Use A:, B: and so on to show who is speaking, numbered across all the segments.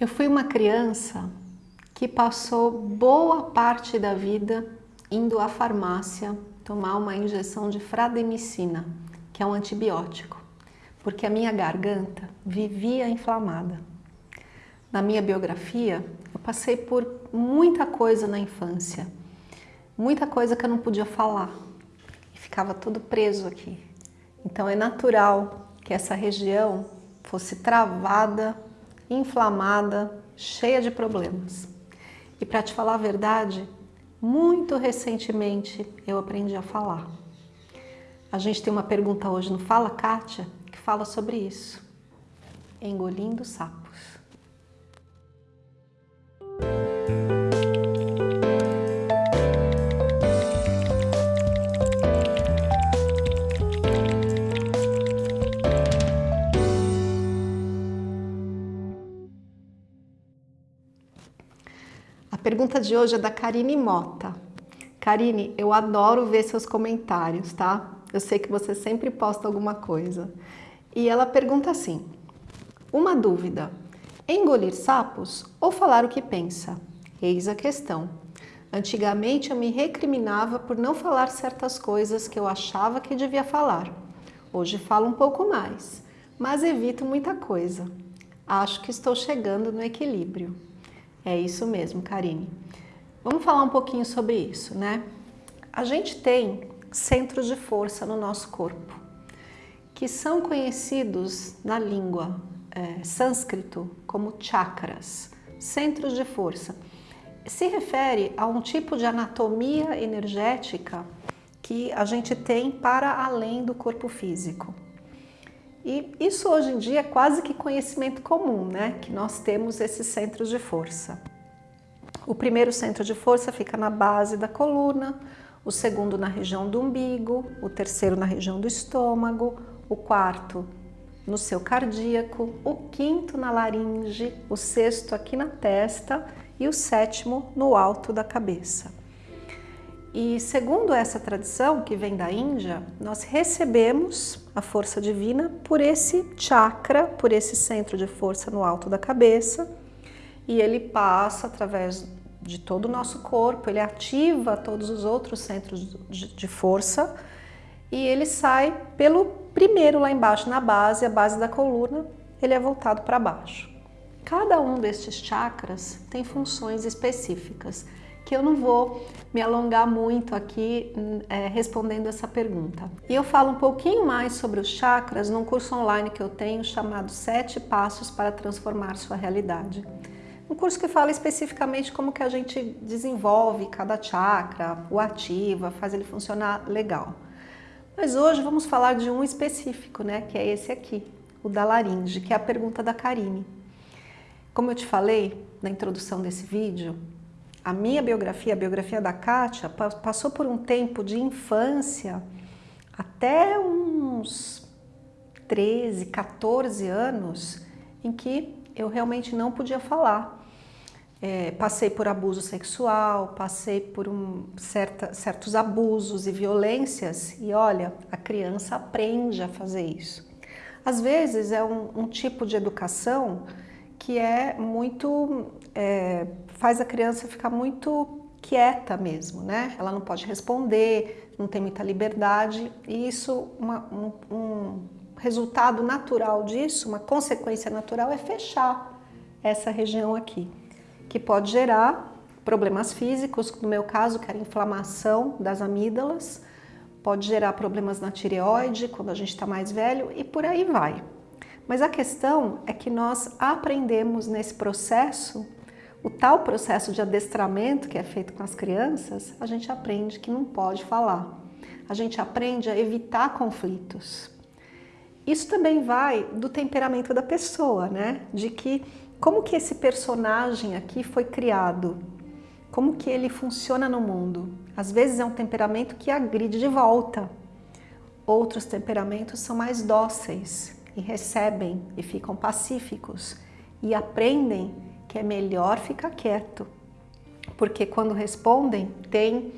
A: Eu fui uma criança que passou boa parte da vida indo à farmácia tomar uma injeção de frademicina, que é um antibiótico, porque a minha garganta vivia inflamada. Na minha biografia, eu passei por muita coisa na infância, muita coisa que eu não podia falar, e ficava tudo preso aqui. Então é natural que essa região fosse travada inflamada, cheia de problemas. E para te falar a verdade, muito recentemente eu aprendi a falar. A gente tem uma pergunta hoje no Fala Kátia que fala sobre isso. Engolindo sapos. Pergunta de hoje é da Karine Mota. Karine, eu adoro ver seus comentários, tá? Eu sei que você sempre posta alguma coisa. E ela pergunta assim, uma dúvida, engolir sapos ou falar o que pensa? Eis a questão. Antigamente eu me recriminava por não falar certas coisas que eu achava que devia falar. Hoje falo um pouco mais, mas evito muita coisa. Acho que estou chegando no equilíbrio. É isso mesmo, Karine. Vamos falar um pouquinho sobre isso, né? A gente tem centros de força no nosso corpo, que são conhecidos na língua é, sânscrito como chakras, centros de força. Se refere a um tipo de anatomia energética que a gente tem para além do corpo físico. E isso hoje em dia é quase que conhecimento comum, né? Que nós temos esses centros de força. O primeiro centro de força fica na base da coluna, o segundo na região do umbigo, o terceiro na região do estômago, o quarto no seu cardíaco, o quinto na laringe, o sexto aqui na testa e o sétimo no alto da cabeça. E segundo essa tradição que vem da Índia, nós recebemos a força divina por esse chakra, por esse centro de força no alto da cabeça, e ele passa através de todo o nosso corpo, ele ativa todos os outros centros de força e ele sai pelo primeiro lá embaixo, na base, a base da coluna, ele é voltado para baixo. Cada um destes chakras tem funções específicas que eu não vou me alongar muito aqui é, respondendo essa pergunta. E eu falo um pouquinho mais sobre os chakras num curso online que eu tenho chamado Sete Passos para Transformar Sua Realidade. Um curso que fala especificamente como que a gente desenvolve cada chakra, o ativa, faz ele funcionar legal. Mas hoje vamos falar de um específico, né, que é esse aqui, o da laringe, que é a pergunta da Karine. Como eu te falei na introdução desse vídeo, a minha biografia, a biografia da Kátia, passou por um tempo de infância até uns 13, 14 anos em que eu realmente não podia falar. É, passei por abuso sexual, passei por um, certa, certos abusos e violências e olha, a criança aprende a fazer isso. Às vezes é um, um tipo de educação que é muito, é, faz a criança ficar muito quieta mesmo, né? Ela não pode responder, não tem muita liberdade e isso, uma, um, um resultado natural disso, uma consequência natural é fechar essa região aqui, que pode gerar problemas físicos, no meu caso, que era inflamação das amígdalas, pode gerar problemas na tireoide quando a gente está mais velho e por aí vai. Mas a questão é que nós aprendemos nesse processo, o tal processo de adestramento que é feito com as crianças, a gente aprende que não pode falar. A gente aprende a evitar conflitos. Isso também vai do temperamento da pessoa, né? De que como que esse personagem aqui foi criado? Como que ele funciona no mundo? Às vezes é um temperamento que agride de volta. Outros temperamentos são mais dóceis, e recebem e ficam pacíficos e aprendem que é melhor ficar quieto, porque quando respondem tem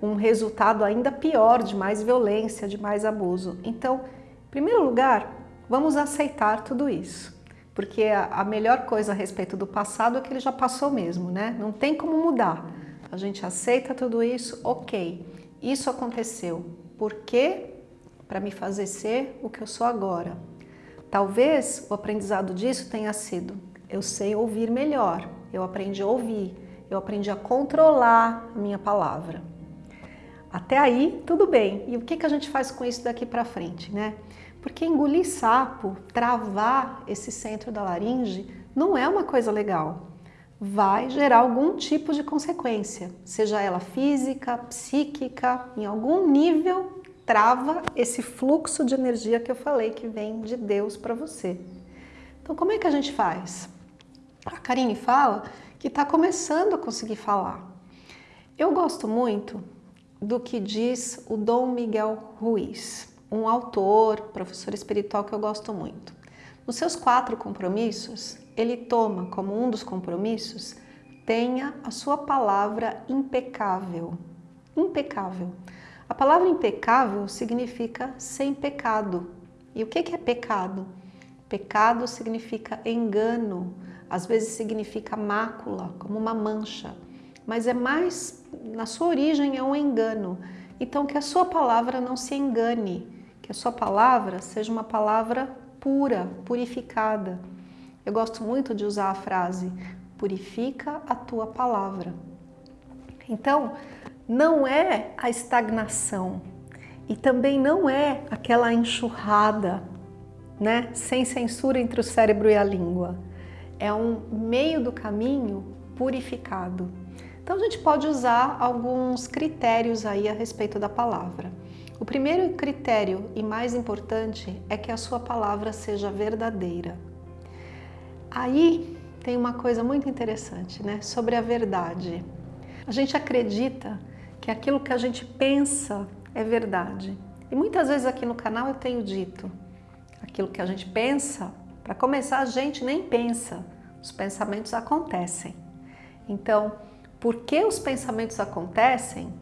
A: um resultado ainda pior, de mais violência, de mais abuso. Então, em primeiro lugar, vamos aceitar tudo isso. porque a melhor coisa a respeito do passado é que ele já passou mesmo, né? Não tem como mudar. A gente aceita tudo isso, ok, isso aconteceu. Por quê? Para me fazer ser o que eu sou agora. Talvez o aprendizado disso tenha sido, eu sei ouvir melhor, eu aprendi a ouvir, eu aprendi a controlar a minha palavra. Até aí, tudo bem. E o que, que a gente faz com isso daqui para frente, né? Porque engolir sapo, travar esse centro da laringe, não é uma coisa legal. Vai gerar algum tipo de consequência, seja ela física, psíquica, em algum nível trava esse fluxo de energia que eu falei que vem de Deus para você. Então como é que a gente faz? A Karine fala que está começando a conseguir falar. Eu gosto muito do que diz o Dom Miguel Ruiz, um autor, professor espiritual que eu gosto muito. Nos seus quatro compromissos, ele toma como um dos compromissos, tenha a sua palavra impecável. Impecável. A palavra impecável significa sem pecado. E o que é pecado? Pecado significa engano, às vezes significa mácula, como uma mancha, mas é mais, na sua origem é um engano. Então que a sua palavra não se engane, que a sua palavra seja uma palavra pura, purificada. Eu gosto muito de usar a frase, purifica a tua palavra. Então, não é a estagnação e também não é aquela enxurrada, né, sem censura entre o cérebro e a língua. É um meio do caminho purificado. Então a gente pode usar alguns critérios aí a respeito da palavra. O primeiro critério e mais importante é que a sua palavra seja verdadeira. Aí tem uma coisa muito interessante, né, sobre a verdade. A gente acredita que aquilo que a gente pensa é verdade. E muitas vezes aqui no canal eu tenho dito, aquilo que a gente pensa, para começar a gente nem pensa, os pensamentos acontecem. Então, por que os pensamentos acontecem?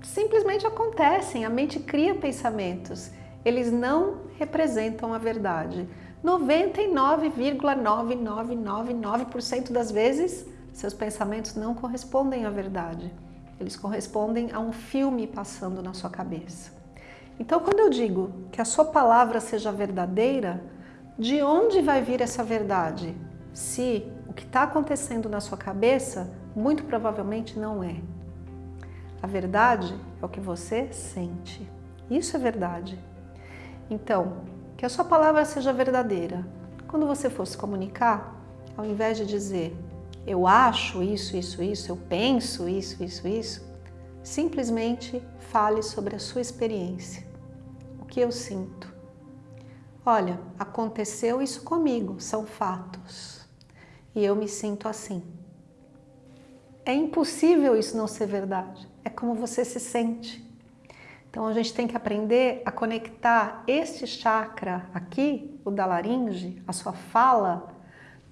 A: Simplesmente acontecem, a mente cria pensamentos. Eles não representam a verdade. 99,9999% das vezes, seus pensamentos não correspondem à verdade. Eles correspondem a um filme passando na sua cabeça. Então, quando eu digo que a sua palavra seja verdadeira, de onde vai vir essa verdade? Se o que está acontecendo na sua cabeça muito provavelmente não é. A verdade é o que você sente. Isso é verdade. Então, que a sua palavra seja verdadeira. Quando você for se comunicar, ao invés de dizer eu acho isso, isso, isso, eu penso isso, isso, isso, simplesmente fale sobre a sua experiência. O que eu sinto. Olha, aconteceu isso comigo, são fatos. E eu me sinto assim. É impossível isso não ser verdade. É como você se sente. Então a gente tem que aprender a conectar este chakra aqui, o da laringe, a sua fala,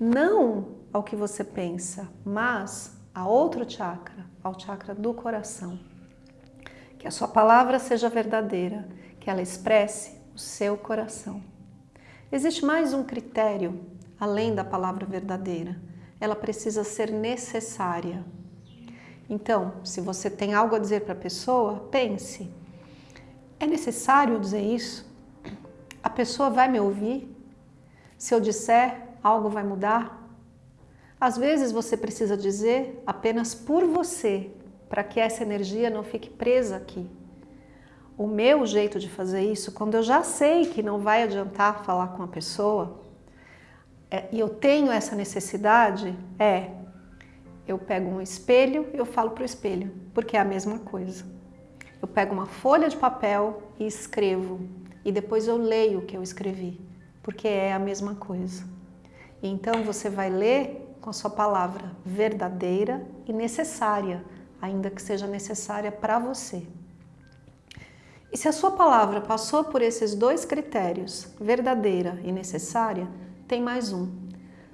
A: não ao que você pensa, mas a outro chakra, ao chakra do coração. Que a sua palavra seja verdadeira, que ela expresse o seu coração. Existe mais um critério, além da palavra verdadeira. Ela precisa ser necessária. Então, se você tem algo a dizer para a pessoa, pense. É necessário dizer isso? A pessoa vai me ouvir? Se eu disser, algo vai mudar? Às vezes você precisa dizer apenas por você, para que essa energia não fique presa aqui. O meu jeito de fazer isso, quando eu já sei que não vai adiantar falar com a pessoa, é, e eu tenho essa necessidade, é eu pego um espelho e eu falo para o espelho, porque é a mesma coisa. Eu pego uma folha de papel e escrevo, e depois eu leio o que eu escrevi, porque é a mesma coisa. Então você vai ler com a sua palavra verdadeira e necessária, ainda que seja necessária para você. E se a sua palavra passou por esses dois critérios, verdadeira e necessária, tem mais um.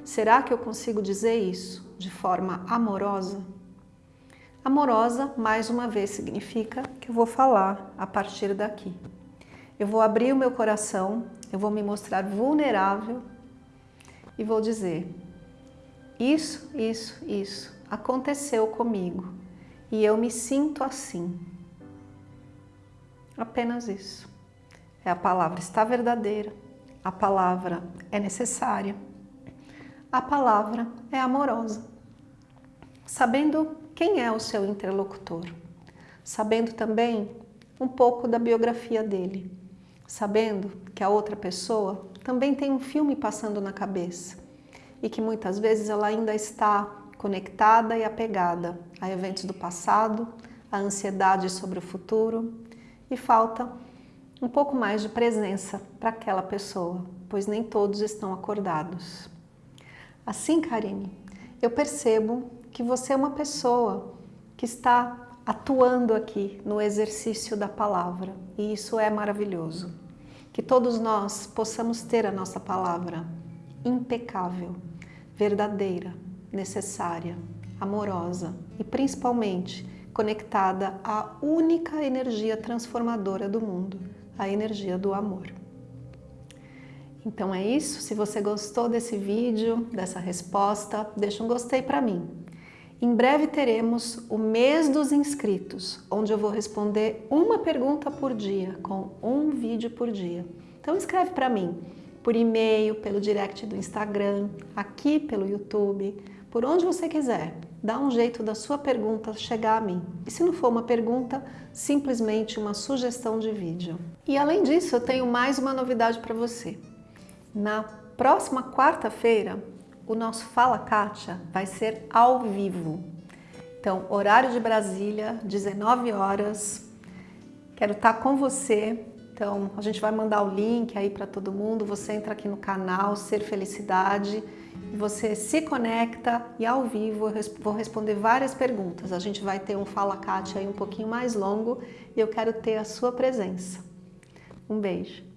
A: Será que eu consigo dizer isso de forma amorosa? Amorosa, mais uma vez, significa que eu vou falar a partir daqui. Eu vou abrir o meu coração, eu vou me mostrar vulnerável e vou dizer isso, isso, isso aconteceu comigo e eu me sinto assim. Apenas isso. É a palavra está verdadeira, a palavra é necessária, a palavra é amorosa. Sabendo quem é o seu interlocutor, sabendo também um pouco da biografia dele, sabendo que a outra pessoa também tem um filme passando na cabeça e que muitas vezes ela ainda está conectada e apegada a eventos do passado, a ansiedade sobre o futuro e falta um pouco mais de presença para aquela pessoa, pois nem todos estão acordados. Assim, Karine, eu percebo que você é uma pessoa que está atuando aqui no exercício da palavra e isso é maravilhoso. Que todos nós possamos ter a nossa palavra impecável, verdadeira, necessária, amorosa e principalmente conectada à única energia transformadora do mundo, a energia do amor. Então é isso, se você gostou desse vídeo, dessa resposta, deixa um gostei para mim. Em breve teremos o mês dos inscritos, onde eu vou responder uma pergunta por dia, com um vídeo por dia. Então escreve para mim, por e-mail, pelo direct do Instagram, aqui pelo YouTube, por onde você quiser. Dá um jeito da sua pergunta chegar a mim. E se não for uma pergunta, simplesmente uma sugestão de vídeo. E além disso, eu tenho mais uma novidade para você. Na próxima quarta-feira, o nosso Fala Kátia vai ser ao vivo. Então, horário de Brasília, 19 horas. Quero estar com você. Então, a gente vai mandar o link aí para todo mundo. Você entra aqui no canal Ser Felicidade você se conecta e ao vivo eu vou responder várias perguntas. A gente vai ter um Fala Kátia aí um pouquinho mais longo e eu quero ter a sua presença. Um beijo.